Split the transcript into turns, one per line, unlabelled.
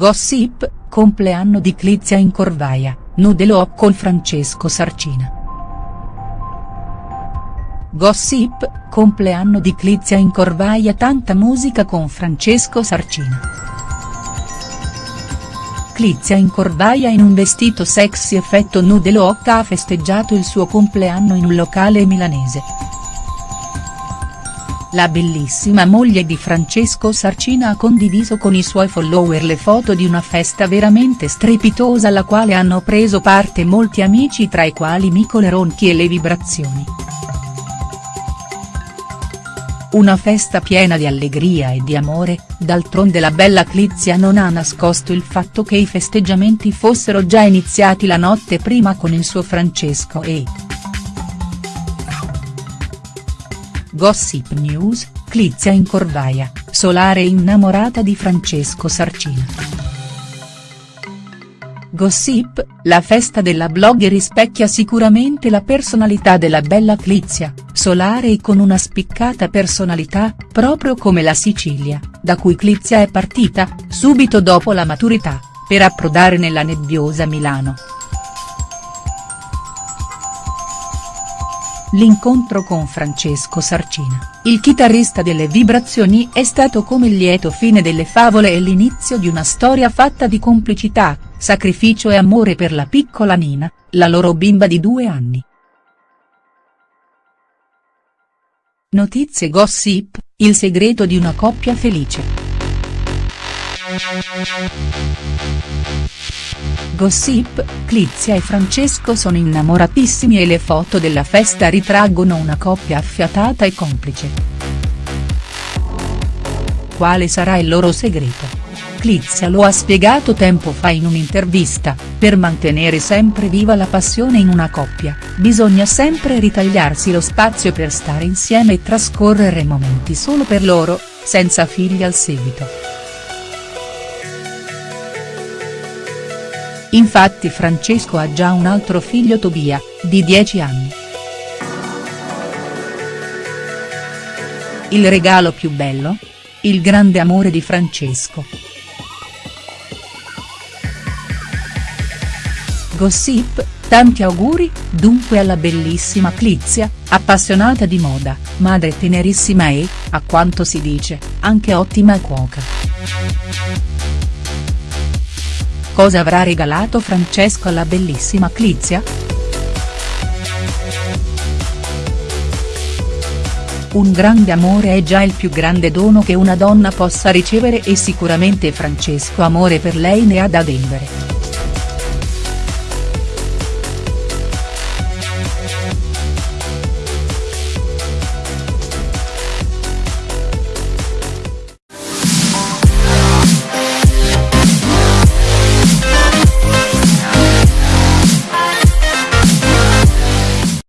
Gossip, compleanno di Clizia in Corvaia, nude look con Francesco Sarcina. Gossip, compleanno di Clizia in Corvaia tanta musica con Francesco Sarcina. Clizia in Corvaia in un vestito sexy effetto nude look ha festeggiato il suo compleanno in un locale milanese. La bellissima moglie di Francesco Sarcina ha condiviso con i suoi follower le foto di una festa veramente strepitosa alla quale hanno preso parte molti amici tra i quali Micole Ronchi e le vibrazioni. Una festa piena di allegria e di amore, d'altronde la bella Clizia non ha nascosto il fatto che i festeggiamenti fossero già iniziati la notte prima con il suo Francesco e. Gossip News, Clizia in Corvaia, Solare innamorata di Francesco Sarcina. Gossip, la festa della blogger rispecchia sicuramente la personalità della bella Clizia, solare e con una spiccata personalità, proprio come la Sicilia, da cui Clizia è partita, subito dopo la maturità, per approdare nella nebbiosa Milano. L'incontro con Francesco Sarcina, il chitarrista delle Vibrazioni è stato come il lieto fine delle favole e l'inizio di una storia fatta di complicità, sacrificio e amore per la piccola Nina, la loro bimba di due anni. Notizie gossip, il segreto di una coppia felice. Gossip, Clizia e Francesco sono innamoratissimi e le foto della festa ritraggono una coppia affiatata e complice. Quale sarà il loro segreto? Clizia lo ha spiegato tempo fa in un'intervista, per mantenere sempre viva la passione in una coppia, bisogna sempre ritagliarsi lo spazio per stare insieme e trascorrere momenti solo per loro, senza figli al seguito. Infatti Francesco ha già un altro figlio Tobia, di 10 anni. Il regalo più bello? Il grande amore di Francesco. Gossip, tanti auguri, dunque alla bellissima Clizia, appassionata di moda, madre tenerissima e, a quanto si dice, anche ottima cuoca. Cosa avrà regalato Francesco alla bellissima Clizia?. Un grande amore è già il più grande dono che una donna possa ricevere e sicuramente Francesco amore per lei ne ha da vendere.